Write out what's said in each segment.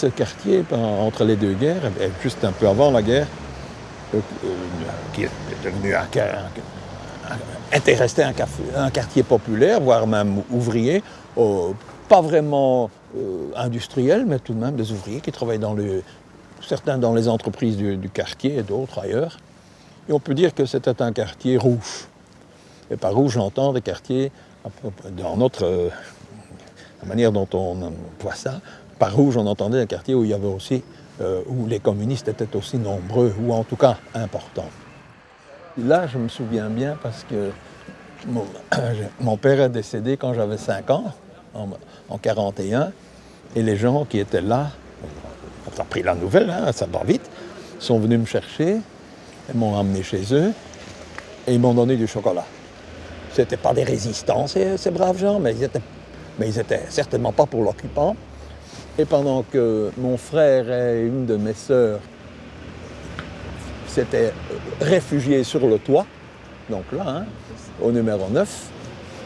Ce quartier, entre les deux guerres, juste un peu avant la guerre, euh, euh, qui est devenu un, était resté un, quartier populaire, voire même ouvrier, pas vraiment industriel, mais tout de même des ouvriers qui travaillaient dans le, certains dans les entreprises du, quartier et d'autres ailleurs. Et on peut dire que c'était un quartier rouge. Et par rouge, j'entends des quartiers, dans notre la manière dont on voit ça, par rouge, on entendait un quartier où il y avait aussi, euh, où les communistes étaient aussi nombreux, ou en tout cas importants. Là, je me souviens bien parce que mon, père est décédé quand j'avais 5 ans, en, 1941, et les gens qui étaient là, on a pris la nouvelle, hein, ça va vite, sont venus me chercher, m'ont emmené chez eux, et ils m'ont donné du chocolat. Ce n'étaient pas des résistants, ces, braves gens, mais ils mais ils n'étaient certainement pas pour l'occupant. Et pendant que mon frère et une de mes sœurs s'étaient réfugiés sur le toit, donc là, hein, au numéro 9,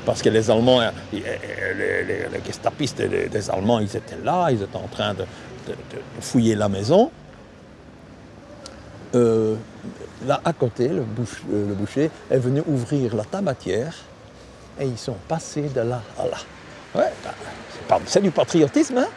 parce que les Allemands, euh, les, les, gestapistes des Allemands, ils étaient là, ils étaient en train de, fouiller la maison. Euh, là, à côté, le, le boucher est venu ouvrir la tabatière et ils sont passés de là à là. Ouais, c'est du patriotisme, hein